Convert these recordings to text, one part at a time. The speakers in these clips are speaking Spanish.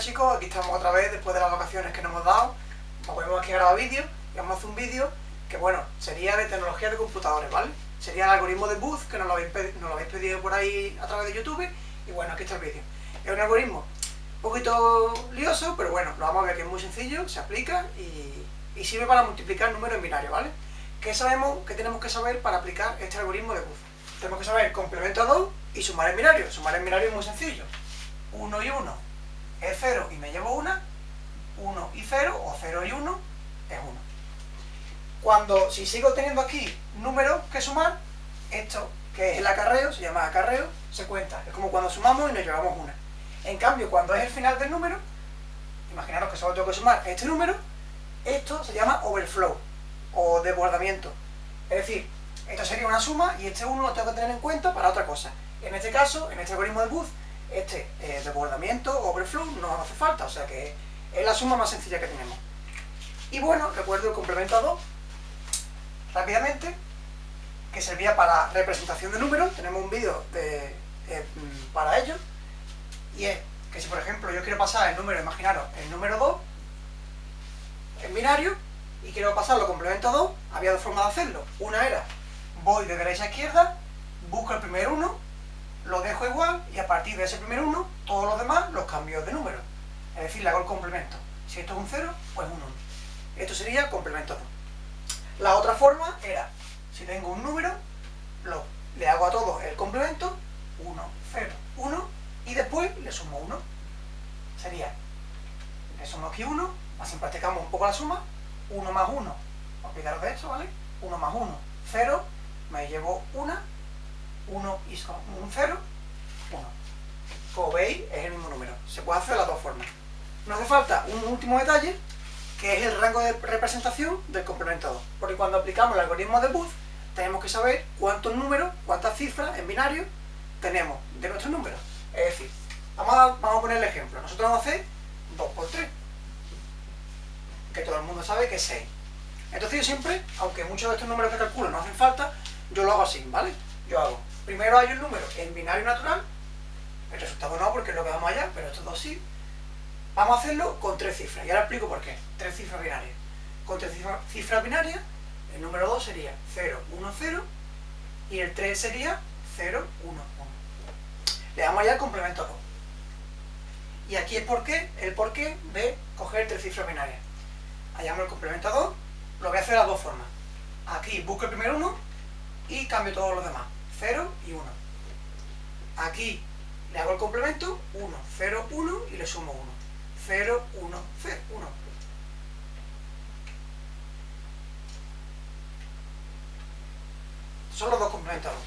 Chicos, aquí estamos otra vez después de las vacaciones que nos hemos dado. Nos volvemos aquí a grabar vídeos y vamos a hacer un vídeo que bueno, sería de tecnología de computadores, ¿vale? Sería el algoritmo de Booth, que nos lo, habéis pedido por ahí a través de YouTube y bueno, aquí está el vídeo. Es un algoritmo un poquito lioso, pero bueno, lo vamos a ver que es muy sencillo, se aplica y, y sirve para multiplicar números en binario, ¿vale? ¿Qué sabemos, qué tenemos que saber para aplicar este algoritmo de Booth? Tenemos que saber complemento a 2 y sumar en binario. Sumar en binario es muy sencillo. 1 y 1 es 0 y me llevo 1, 1 y 0, o 0 y 1 es 1. Cuando, si sigo teniendo aquí números que sumar, esto, que es el acarreo, se llama acarreo, se cuenta. Es como cuando sumamos y nos llevamos una. En cambio, cuando es el final del número, imaginaros que solo tengo que sumar este número, esto se llama overflow, o desbordamiento. Es decir, esto sería una suma y este 1 lo tengo que tener en cuenta para otra cosa. En este caso, en este algoritmo de Booth, este eh, desbordamiento, overflow, no hace falta, o sea que es la suma más sencilla que tenemos. Y bueno, recuerdo el complemento a 2, rápidamente, que servía para representación de números, tenemos un vídeo eh, para ello, y es que si por ejemplo yo quiero pasar el número, imaginaros, el número 2, en binario, y quiero pasarlo complemento a 2, había dos formas de hacerlo. Una era, voy de derecha a izquierda, busco el primer 1, lo dejo igual y a partir de ese primer 1, todos los demás los cambio de número. Es decir, le hago el complemento. Si esto es un 0, pues un 1. Esto sería complemento 2. La otra forma era, si tengo un número, lo, le hago a todos el complemento, 1, 0, 1, y después le sumo 1. Sería, le sumo aquí 1, así practicamos un poco la suma, 1 más 1, olvidaros de esto, ¿vale? 1 más 1, 0, me llevo 1, 1 y un 0, 1. Como veis, es el mismo número. Se puede hacer de las dos formas. Nos hace falta un último detalle, que es el rango de representación del complemento 2. Porque cuando aplicamos el algoritmo de Booth, tenemos que saber cuántos números, cuántas cifras en binario tenemos de nuestros números. Es decir, vamos a, vamos a poner el ejemplo. Nosotros vamos a hacer 2 por 3, que todo el mundo sabe que es 6. Entonces yo siempre, aunque muchos de estos números que calculo no hacen falta, yo lo hago así, ¿vale? Yo hago Primero hay un número en binario natural, el resultado no porque es lo que vamos allá, pero estos dos sí. Vamos a hacerlo con tres cifras, y ahora explico por qué. Tres cifras binarias. Con tres cifras, binarias, el número 2 sería 0, 1, 0, y el 3 sería 0, 1, 1. Le damos allá el complemento 2. Y aquí es por qué, el porqué de coger tres cifras binarias. Hallamos el complemento 2, lo voy a hacer de las dos formas. Aquí busco el primer 1 y cambio todos los demás. 0 y 1. Aquí le hago el complemento, 1, 0, 1 y le sumo 1. 0, 1, 0, 1. Son los dos complementarios.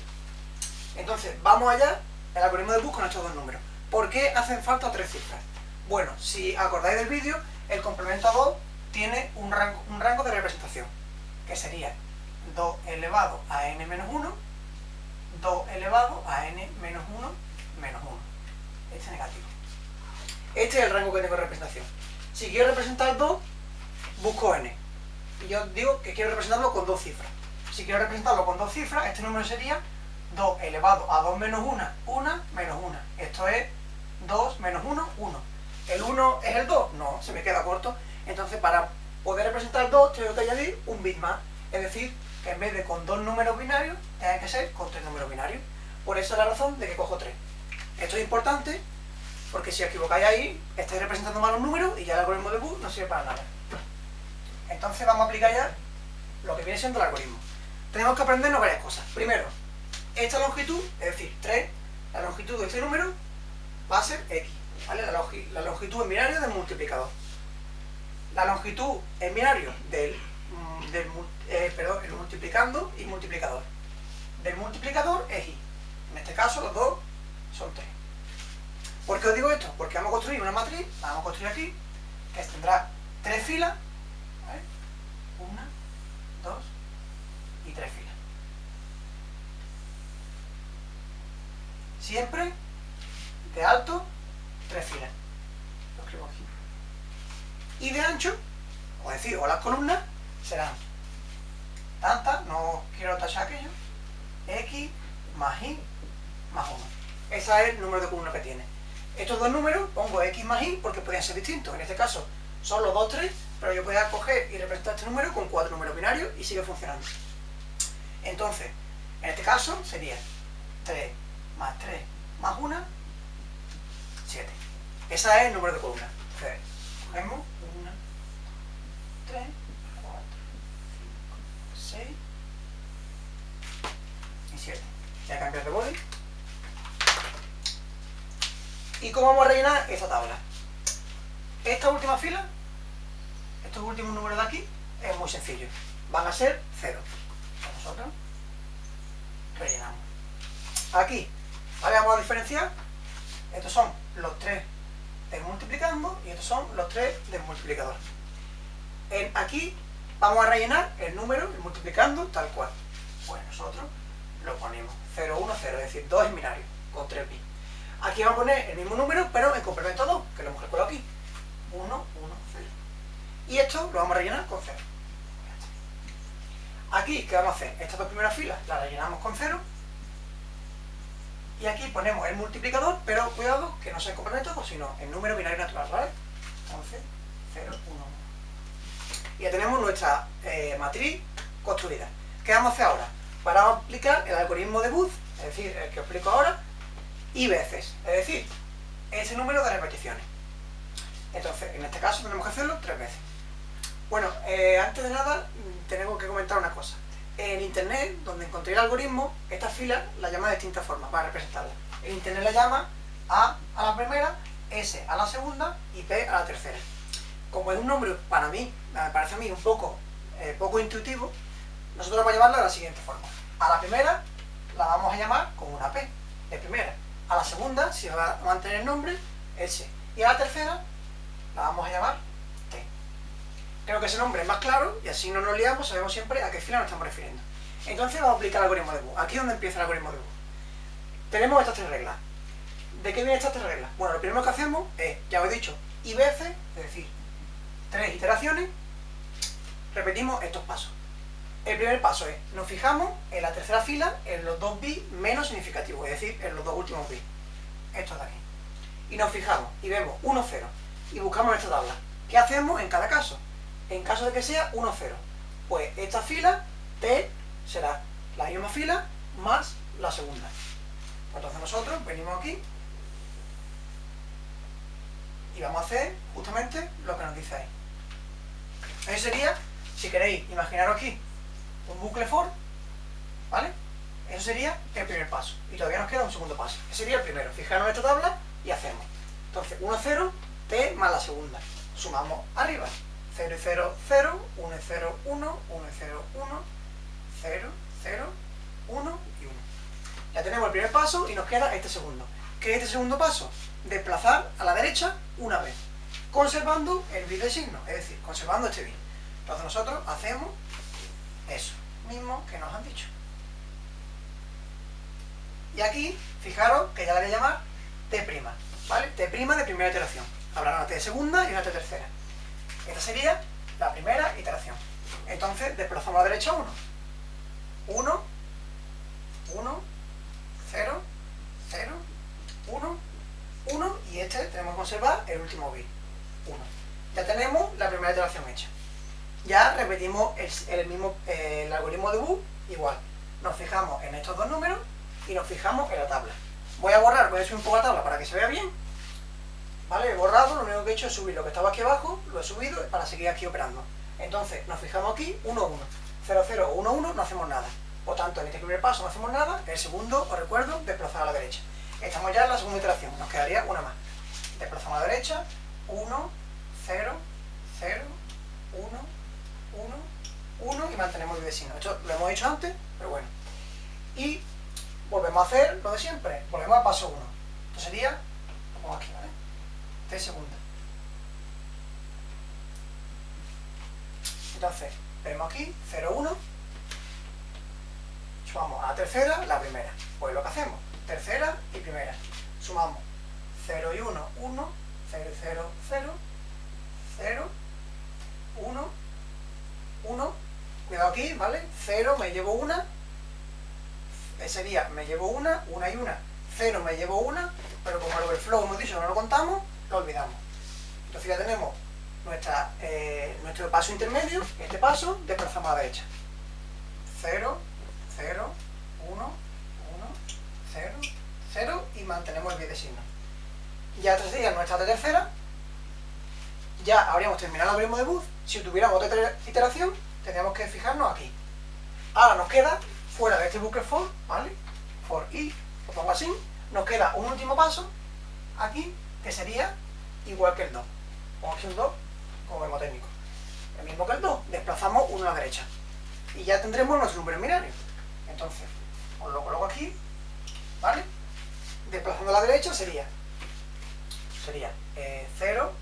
Entonces, vamos allá, el algoritmo de bus con estos dos números. ¿Por qué hacen falta tres cifras? Bueno, si acordáis del vídeo, el complemento 2 tiene un rango, un rango de representación, que sería 2 elevado a n menos 1 2 elevado a n menos 1 menos 1. Este negativo. Este es el rango que tengo de representación. Si quiero representar 2, busco n. Y yo digo que quiero representarlo con dos cifras. Si quiero representarlo con dos cifras, este número sería 2 elevado a 2 menos 1, 1 menos 1. Esto es 2 menos 1, 1. ¿El 1 es el 2? No, se me queda corto. Entonces, para poder representar 2, tengo que añadir un bit más. Es decir, que en vez de con dos números binarios, tenga que ser con tres números binarios. Por eso es la razón de que cojo tres. Esto es importante porque si os equivocáis ahí, estáis representando malos números y ya el algoritmo de Booth no sirve para nada. Entonces vamos a aplicar ya lo que viene siendo el algoritmo. Tenemos que aprendernos varias cosas. Primero, esta longitud, es decir, 3, la longitud de este número va a ser x, ¿vale? La, longitud en binario del multiplicador. La longitud en binario del, mm, del, eh, perdón, el multiplicando y multiplicador. Del multiplicador es i. En este caso los dos son 3. ¿Por qué os digo esto? Porque vamos a construir una matriz, vamos a construir aquí, que tendrá tres filas, una, dos y tres filas. Siempre de alto, tres filas. Lo escribo aquí. Y de ancho, o decir, o las columnas, serán tanta, no quiero tachar aquello, x más y más 1. Ese es el número de columnas que tiene. Estos dos números pongo x más y porque podrían ser distintos. En este caso son los 2, 3, pero yo podría coger y representar este número con cuatro números binarios y sigue funcionando. Entonces, en este caso sería 3 más 3 más 1, 7. Ese es el número de columna. Entonces, cogemos 1, 3, 4, 5, 6 y 7. Ya cambiar de boli. ¿Y cómo vamos a rellenar esta tabla? Esta última fila, estos últimos números de aquí, es muy sencillo. Van a ser 0. Nosotros rellenamos. Aquí, ¿vale? Vamos a diferenciar. Estos son los 3 del multiplicando y estos son los 3 del multiplicador. Aquí vamos a rellenar el número, el multiplicando, tal cual. Pues nosotros lo ponemos 0, 1, 0, es decir, 2 en binario, con 3 pi. Aquí vamos a poner el mismo número, pero en complemento 2, que lo hemos calculado aquí. 1, 1, 0. Y esto lo vamos a rellenar con 0. Aquí, ¿qué vamos a hacer? Estas dos primeras filas las rellenamos con 0. Y aquí ponemos el multiplicador, pero cuidado que no sea en complemento 2, sino en número binario natural, ¿vale? 11, 0, 1, 1. Y ya tenemos nuestra eh, matriz construida. ¿Qué vamos a hacer ahora? Para aplicar el algoritmo de Booth, es decir, el que os explico ahora, y veces, es decir, ese número de repeticiones. Entonces, en este caso tenemos que hacerlo tres veces. Bueno, eh, antes de nada, tenemos que comentar una cosa. En Internet, donde encontré el algoritmo, esta fila la llama de distintas formas para representarla. En Internet la llama A a la primera, S a la segunda y P a la tercera. Como es un nombre, para mí, me parece a mí un poco, eh, poco intuitivo, nosotros vamos a llamarla de la siguiente forma. A la primera la vamos a llamar con una P, de primera. A la segunda, si va a mantener el nombre, S. Y a la tercera la vamos a llamar T. Creo que ese nombre es más claro y así no nos liamos, sabemos siempre a qué fila nos estamos refiriendo. Entonces vamos a aplicar el algoritmo de Booth. Aquí es donde empieza el algoritmo de Booth. Tenemos estas tres reglas. ¿De qué vienen estas tres reglas? Bueno, lo primero que hacemos es, ya os he dicho, y veces, es decir, tres iteraciones, repetimos estos pasos. El primer paso es, nos fijamos en la tercera fila en los dos bits menos significativos, es decir, en los dos últimos bits. Estos de aquí. Y nos fijamos y vemos 1, 0. Y buscamos esta tabla. ¿Qué hacemos en cada caso? En caso de que sea 1, 0. Pues esta fila, T, será la misma fila más la segunda. Entonces nosotros venimos aquí y vamos a hacer justamente lo que nos dice ahí. Eso sería, si queréis, imaginaros aquí un bucle for, ¿vale? Eso sería el primer paso. Y todavía nos queda un segundo paso. Ese sería el primero. Fijaros en esta tabla y hacemos. Entonces, 1, 0, t más la segunda. Sumamos arriba. 0 y 0, 0, 1 y 0, 1, 1 y 0, 1, 0, 0, 1 y 1. Ya tenemos el primer paso y nos queda este segundo. ¿Qué es este segundo paso? Desplazar a la derecha una vez, conservando el bit de signo, es decir, conservando este bit. Entonces nosotros hacemos eso mismo que nos han dicho. Y aquí, fijaros que ya la voy a llamar T', ¿vale? T' de primera iteración. Habrá una T de segunda y una T tercera. Esta sería la primera iteración. Entonces, desplazamos a la derecha 1. 1, 1, 0, 0, 1, 1 y este tenemos que conservar el último bit, 1. Ya tenemos la primera iteración hecha ya repetimos el, mismo el algoritmo de Booth igual. Nos fijamos en estos dos números y nos fijamos en la tabla. Voy a borrar, voy a subir un poco la tabla para que se vea bien. ¿Vale? He borrado, lo único que he hecho es subir lo que estaba aquí abajo, lo he subido para seguir aquí operando. Entonces, nos fijamos aquí, 1, 1. 0, 0, 1, 1, no hacemos nada. Por tanto, en este primer paso no hacemos nada, el segundo, os recuerdo, desplazar a la derecha. Estamos ya en la segunda iteración, nos quedaría una más. Desplazamos a la derecha, 1, 0, 0, 1, 1, 1 y mantenemos el vecino. Esto lo hemos hecho antes, pero bueno. Y volvemos a hacer lo de siempre. Volvemos al paso 1. Esto sería, lo pongo aquí, ¿vale? T segunda. Entonces, vemos aquí, 0, 1. Sumamos a la tercera, la primera. Pues lo que hacemos, tercera y primera. Sumamos 0 y 1, 1, 0 y 0, 0, 0, 1, 1, cuidado aquí, ¿vale? 0, me llevo una, sería, me llevo una, una y una, 0 me llevo una, pero como el overflow hemos dicho no lo contamos, lo olvidamos. Entonces ya tenemos nuestra, eh, nuestro paso intermedio, este paso, desplazamos a la derecha. 0, 0, 1, 1, 0, 0 y mantenemos el signo. Ya esta sería nuestra tercera. Ya habríamos terminado el algoritmo de Booth. Si tuviéramos otra iteración, tendríamos que fijarnos aquí. Ahora nos queda, fuera de este bucle for, ¿vale? For i, lo pongo así, nos queda un último paso aquí, que sería igual que el 2. Pongo aquí un 2 como vemos técnico. El mismo que el 2, desplazamos uno a la derecha. Y ya tendremos nuestro número binario. Entonces, os lo coloco aquí, ¿vale? Desplazando a la derecha sería, sería 0,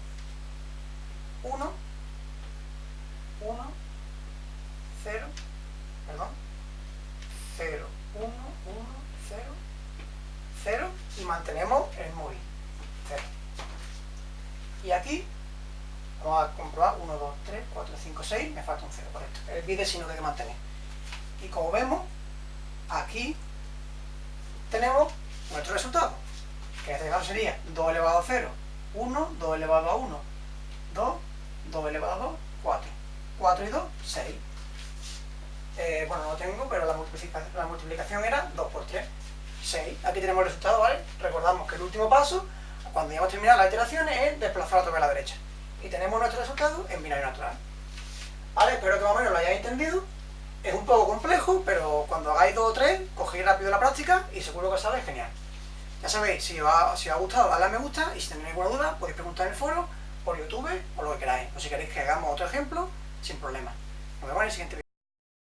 1, 1, 0, perdón, 0, 1, 1, 0, 0 y mantenemos el móvil, 0. Y aquí Vamos a comprobar 1, 2, 3, 4, 5, 6, me falta un 0, correcto. El bit sí no hay que mantener. Y como vemos, aquí tenemos nuestro resultado, que en este caso sería 2 elevado a 0, 1, 2 elevado a 1, 2, 2 elevado a 2, 4. 4 y 2, 6. Eh, bueno, no lo tengo, pero la multiplicación, la multiplicación era 2 por 3, 6. Aquí tenemos el resultado, ¿vale? Recordamos que el último paso, cuando ya hemos terminado las iteraciones, es desplazar otra vez a la derecha y tenemos nuestro resultado en binario natural. ¿Vale? Espero que más o menos lo hayáis entendido. Es un poco complejo, pero cuando hagáis dos o tres, cogéis rápido la práctica y seguro que sale genial. Ya sabéis, si os, ha, si os ha gustado, dadle a me gusta y si tenéis alguna duda, podéis preguntar en el foro, por YouTube o lo que queráis. O si queréis que hagamos otro ejemplo, sin problema. Nos vemos en el siguiente vídeo.